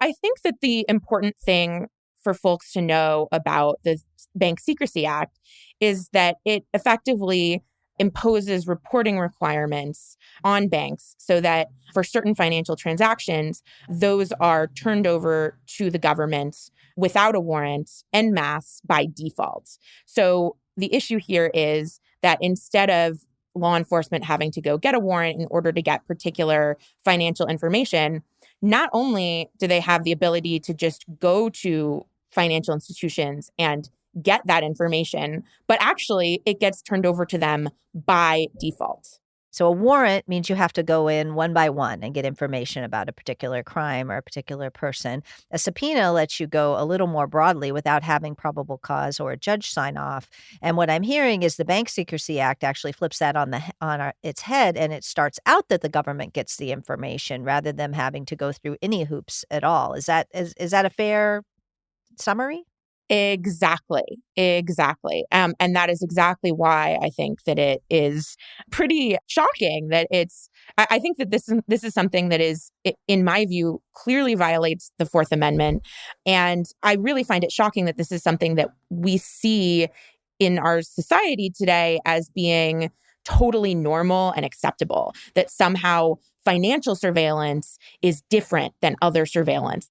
I think that the important thing for folks to know about the Bank Secrecy Act is that it effectively imposes reporting requirements on banks so that for certain financial transactions, those are turned over to the government without a warrant en masse by default. So the issue here is that instead of law enforcement having to go get a warrant in order to get particular financial information, not only do they have the ability to just go to financial institutions and get that information, but actually it gets turned over to them by default. So a warrant means you have to go in one by one and get information about a particular crime or a particular person. A subpoena lets you go a little more broadly without having probable cause or a judge sign off. And what I'm hearing is the Bank Secrecy Act actually flips that on the on our, its head and it starts out that the government gets the information rather than having to go through any hoops at all. Is that is is that a fair summary? Exactly. Exactly. Um, and that is exactly why I think that it is pretty shocking that it's. I, I think that this this is something that is, in my view, clearly violates the Fourth Amendment, and I really find it shocking that this is something that we see in our society today as being totally normal and acceptable. That somehow financial surveillance is different than other surveillance.